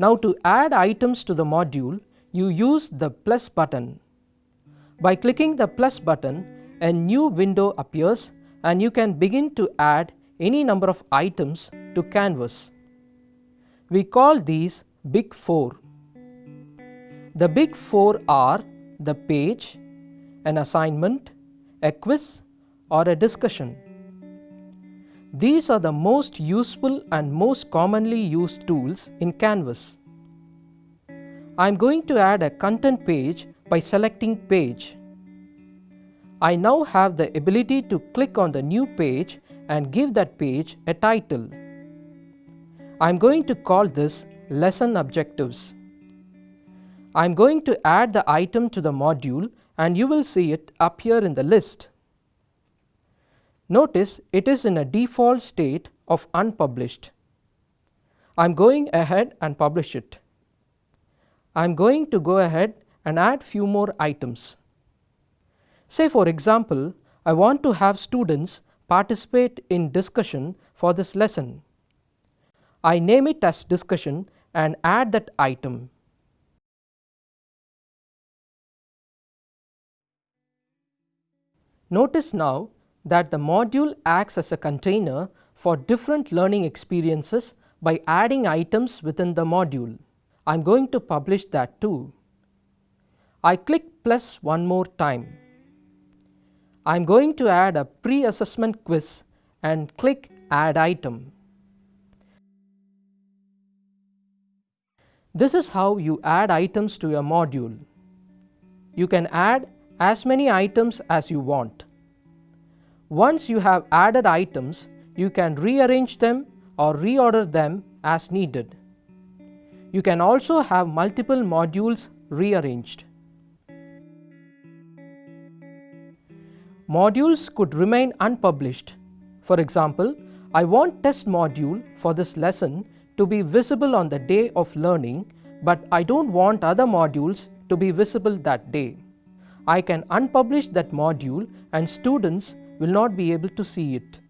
Now to add items to the module, you use the plus button. By clicking the plus button, a new window appears and you can begin to add any number of items to Canvas. We call these Big 4. The Big 4 are the page, an assignment, a quiz or a discussion. These are the most useful and most commonly used tools in Canvas. I am going to add a content page by selecting page. I now have the ability to click on the new page and give that page a title. I am going to call this lesson objectives. I am going to add the item to the module and you will see it appear in the list. Notice it is in a default state of unpublished. I am going ahead and publish it. I am going to go ahead and add few more items. Say for example, I want to have students participate in discussion for this lesson. I name it as discussion and add that item. Notice now that the module acts as a container for different learning experiences by adding items within the module. I am going to publish that too. I click plus one more time. I am going to add a pre-assessment quiz and click add item. This is how you add items to your module. You can add as many items as you want. Once you have added items, you can rearrange them or reorder them as needed. You can also have multiple modules rearranged. Modules could remain unpublished. For example, I want test module for this lesson to be visible on the day of learning, but I don't want other modules to be visible that day. I can unpublish that module and students will not be able to see it.